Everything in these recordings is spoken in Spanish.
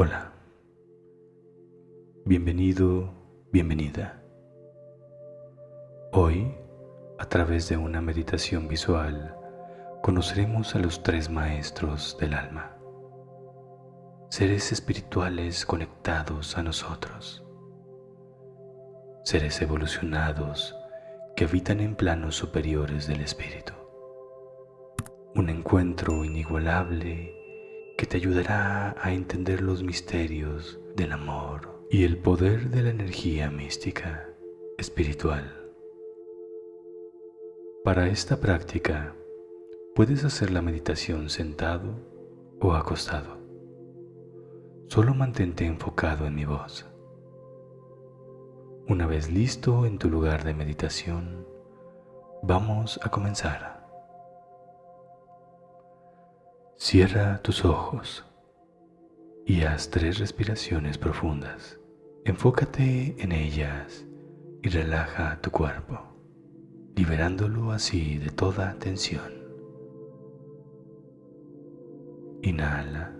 Hola, bienvenido, bienvenida. Hoy, a través de una meditación visual, conoceremos a los tres maestros del alma, seres espirituales conectados a nosotros, seres evolucionados que habitan en planos superiores del espíritu. Un encuentro inigualable que te ayudará a entender los misterios del amor y el poder de la energía mística espiritual. Para esta práctica puedes hacer la meditación sentado o acostado. Solo mantente enfocado en mi voz. Una vez listo en tu lugar de meditación, vamos a comenzar. Cierra tus ojos y haz tres respiraciones profundas. Enfócate en ellas y relaja tu cuerpo, liberándolo así de toda tensión. Inhala.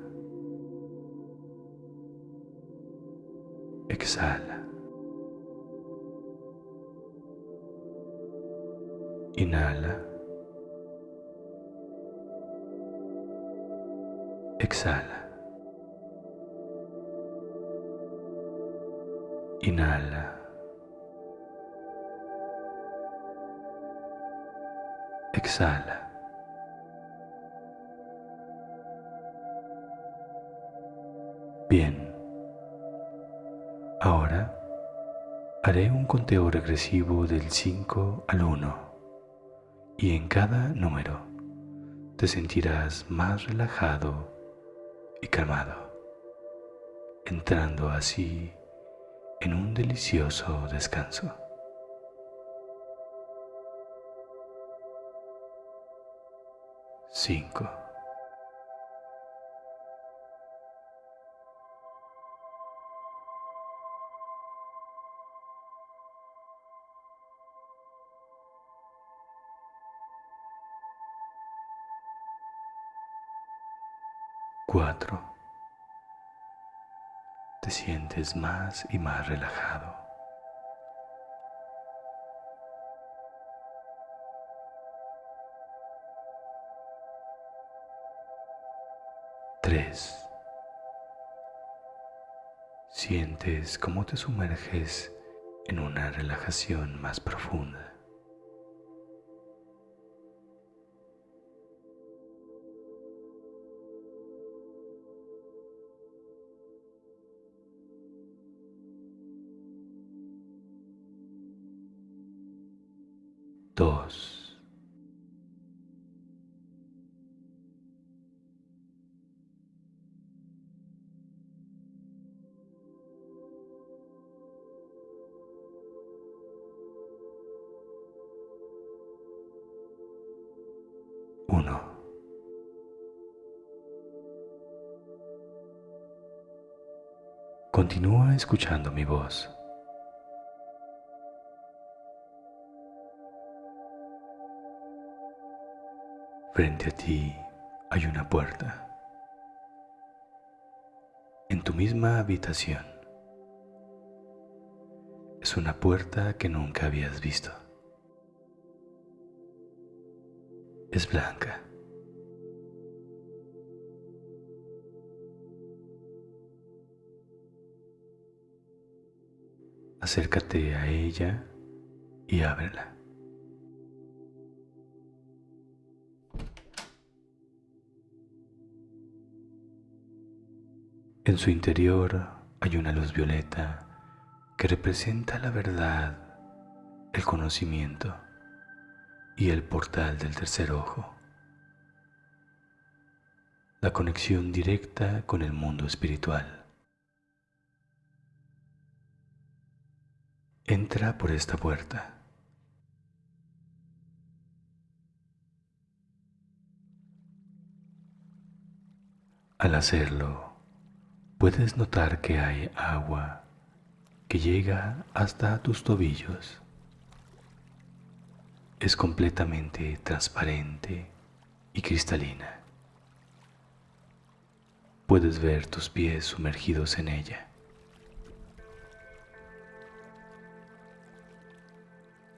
Exhala. Inhala. Exhala. Inhala. Exhala. Bien. Ahora haré un conteo regresivo del 5 al 1 y en cada número te sentirás más relajado y calmado, entrando así en un delicioso descanso. Cinco. Cuatro. Te sientes más y más relajado. Tres. Sientes cómo te sumerges en una relajación más profunda. Dos. Uno. Continúa escuchando mi voz. Frente a ti hay una puerta. En tu misma habitación. Es una puerta que nunca habías visto. Es blanca. Acércate a ella y ábrela. En su interior hay una luz violeta que representa la verdad, el conocimiento y el portal del tercer ojo. La conexión directa con el mundo espiritual. Entra por esta puerta. Al hacerlo, puedes notar que hay agua que llega hasta tus tobillos. Es completamente transparente y cristalina. puedes ver tus pies sumergidos en ella.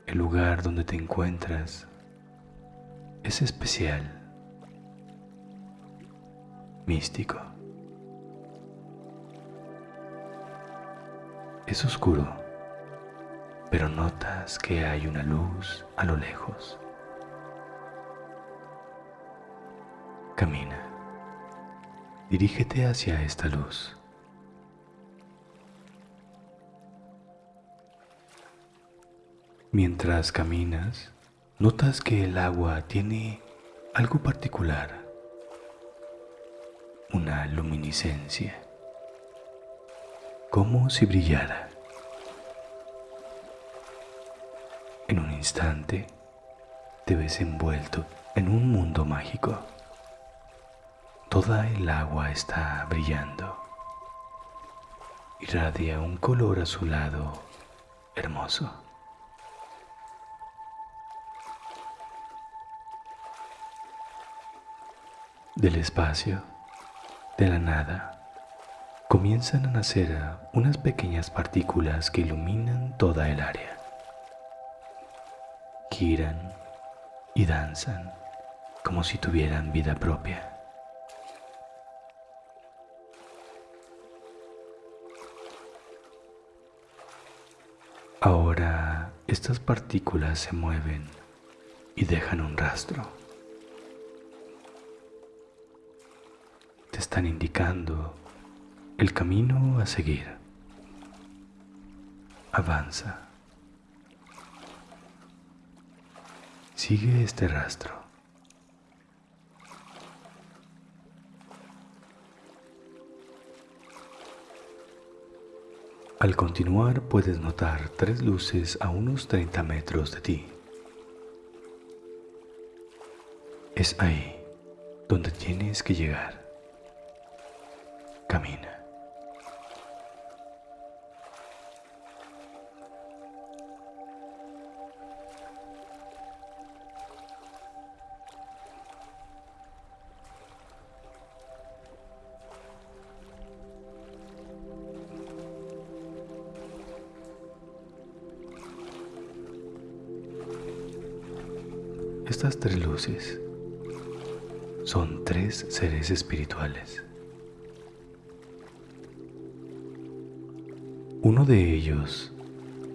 El lugar donde te encuentras es especial, místico. Es oscuro, pero notas que hay una luz a lo lejos. Camina. Dirígete hacia esta luz. Mientras caminas, notas que el agua tiene algo particular, una luminiscencia, como si brillara. En un instante te ves envuelto en un mundo mágico. Toda el agua está brillando. Irradia un color azulado hermoso. Del espacio, de la nada, comienzan a nacer unas pequeñas partículas que iluminan toda el área. Giran y danzan como si tuvieran vida propia. Ahora estas partículas se mueven y dejan un rastro. están indicando el camino a seguir. Avanza. Sigue este rastro. Al continuar puedes notar tres luces a unos 30 metros de ti. Es ahí donde tienes que llegar camina. Estas tres luces son tres seres espirituales Uno de ellos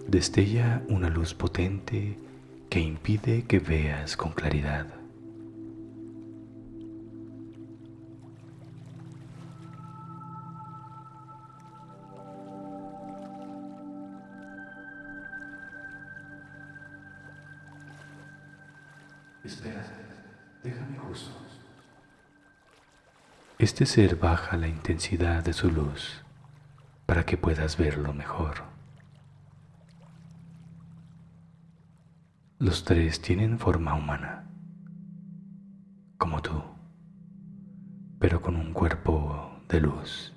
destella una luz potente que impide que veas con claridad. Este ser baja la intensidad de su luz para que puedas verlo mejor. Los tres tienen forma humana, como tú, pero con un cuerpo de luz.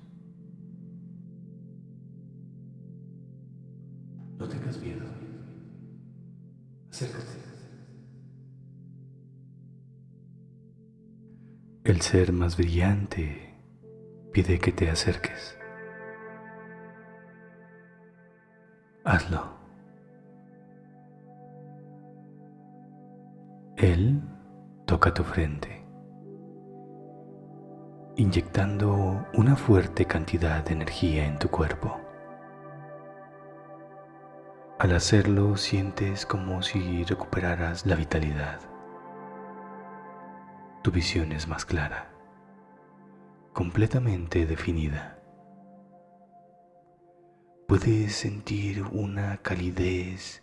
No tengas miedo. Acércate. El ser más brillante pide que te acerques. hazlo. Él toca tu frente, inyectando una fuerte cantidad de energía en tu cuerpo. Al hacerlo sientes como si recuperaras la vitalidad. Tu visión es más clara, completamente definida puedes sentir una calidez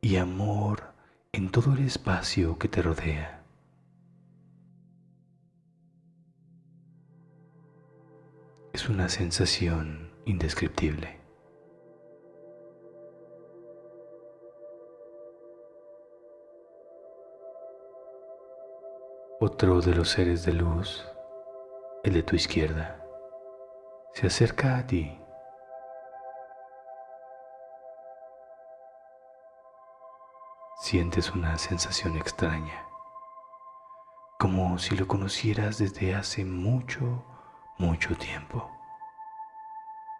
y amor en todo el espacio que te rodea. Es una sensación indescriptible. Otro de los seres de luz, el de tu izquierda, se acerca a ti sientes una sensación extraña, como si lo conocieras desde hace mucho, mucho tiempo,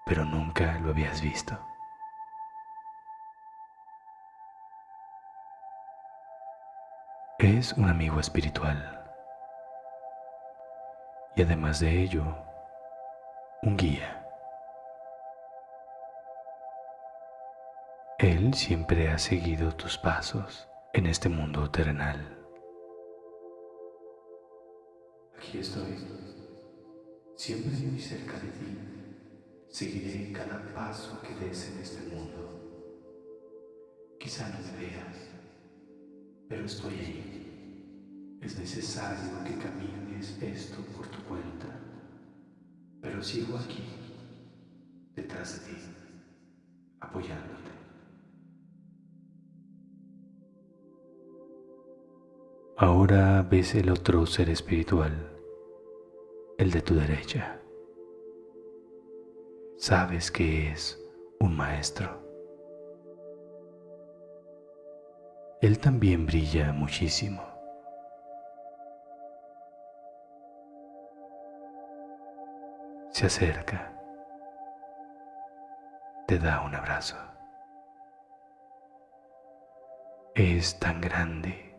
pero nunca lo habías visto. Es un amigo espiritual y además de ello, un guía. Él siempre ha seguido tus pasos en este mundo terrenal. Aquí estoy, siempre muy cerca de ti. Seguiré cada paso que des en este mundo. Quizá no me veas, pero estoy ahí. Es necesario que camines esto por tu cuenta, pero sigo aquí, detrás de ti, apoyándote. Ahora ves el otro ser espiritual, el de tu derecha. Sabes que es un maestro. Él también brilla muchísimo. Se acerca, te da un abrazo. Es tan grande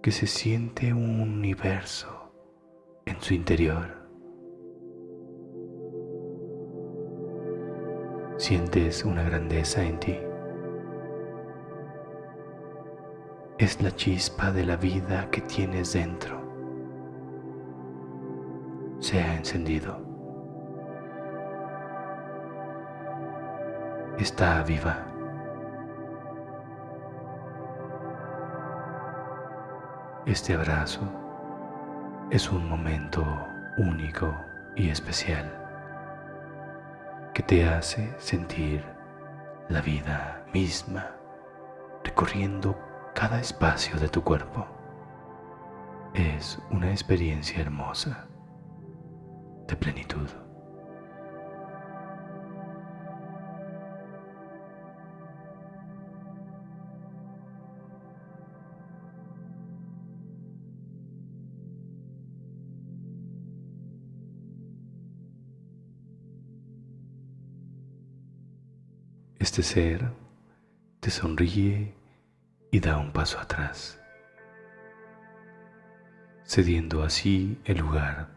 que se siente un universo en su interior. Sientes una grandeza en ti. Es la chispa de la vida que tienes dentro. Se ha encendido. Está viva. Este abrazo es un momento único y especial que te hace sentir la vida misma recorriendo cada espacio de tu cuerpo. Es una experiencia hermosa de plenitud. Este ser te sonríe y da un paso atrás, cediendo así el lugar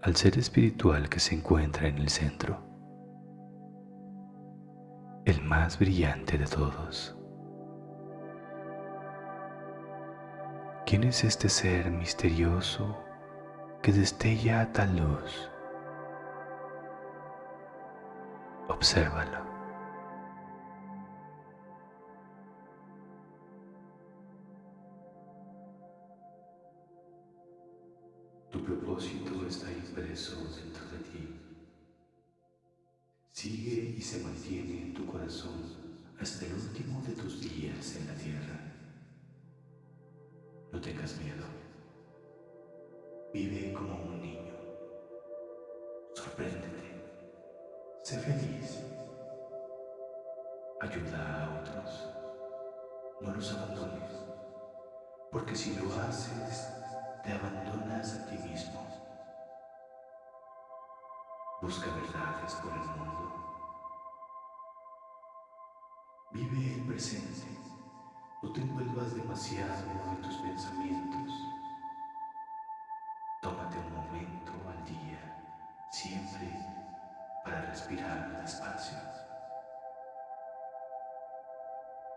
al ser espiritual que se encuentra en el centro, el más brillante de todos. ¿Quién es este ser misterioso que destella tal luz? Obsérvalo. Tu propósito está impreso dentro de ti. Sigue y se mantiene en tu corazón hasta el último de tus días en la tierra. No tengas miedo. Vive como un niño. Sorpréndete. Sé feliz. Ayuda a otros. No los abandones. Porque si lo haces, te abandonas a ti mismo. Busca verdades por el mundo. Vive el presente. No te envuelvas demasiado en tus pensamientos. Tómate un momento al día, siempre para respirar despacio.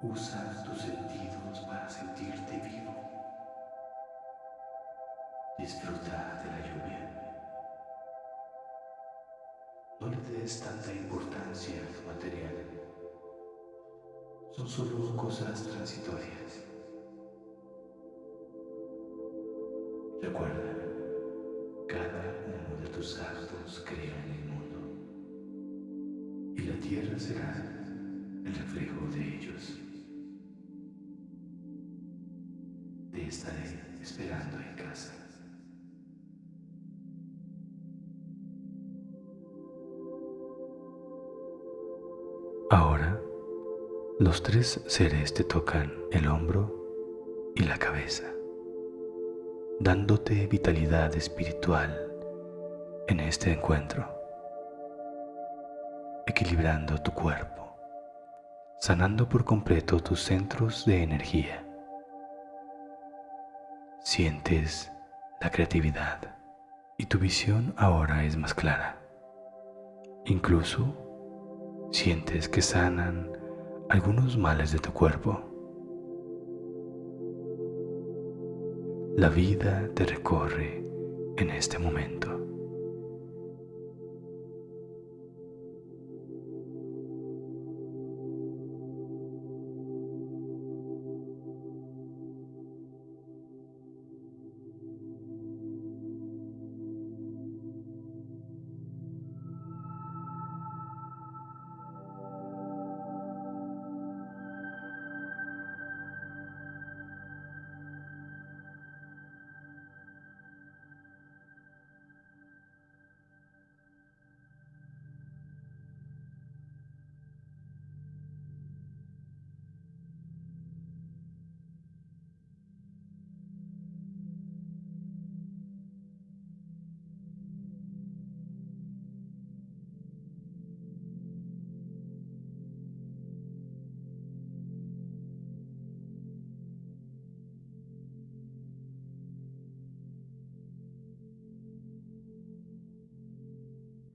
Usa tus sentidos para sentirte vivo. Disfruta de la lluvia. No le des tanta importancia al material. Son solo cosas transitorias. Recuerda, cada uno de tus actos crea en el mundo y la tierra será el reflejo de ellos. Te estaré esperando en casa. Los tres seres te tocan el hombro y la cabeza, dándote vitalidad espiritual en este encuentro, equilibrando tu cuerpo, sanando por completo tus centros de energía. Sientes la creatividad y tu visión ahora es más clara. Incluso sientes que sanan algunos males de tu cuerpo. La vida te recorre en este momento.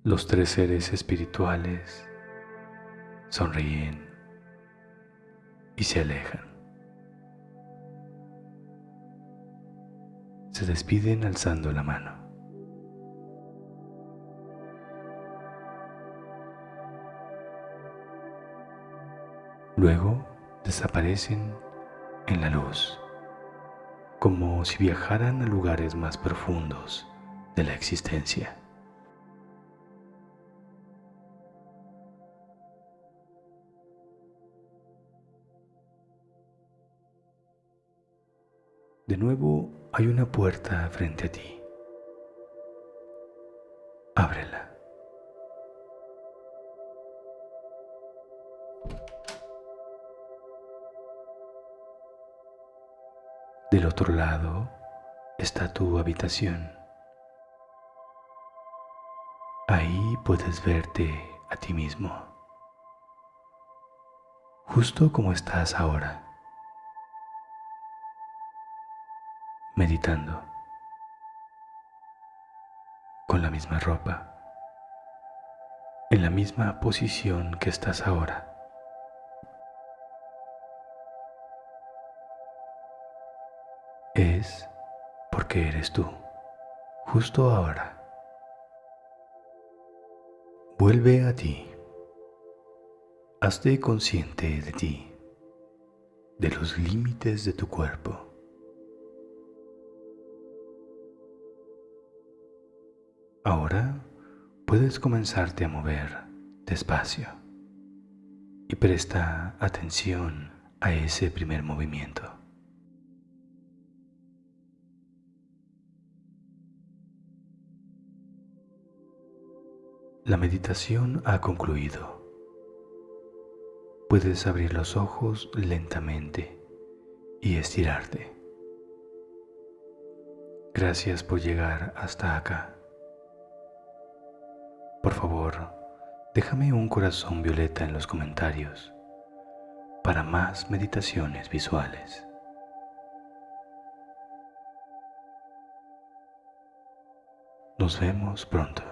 Los tres seres espirituales sonríen y se alejan. Se despiden alzando la mano. Luego desaparecen en la luz, como si viajaran a lugares más profundos de la existencia. De nuevo hay una puerta frente a ti. Ábrela. Del otro lado está tu habitación. Ahí puedes verte a ti mismo, justo como estás ahora. Meditando con la misma ropa, en la misma posición que estás ahora. Es porque eres tú, justo ahora. Vuelve a ti. Hazte consciente de ti, de los límites de tu cuerpo. Ahora puedes comenzarte a mover despacio y presta atención a ese primer movimiento. La meditación ha concluido. Puedes abrir los ojos lentamente y estirarte. Gracias por llegar hasta acá. Por favor, déjame un corazón violeta en los comentarios para más meditaciones visuales. Nos vemos pronto.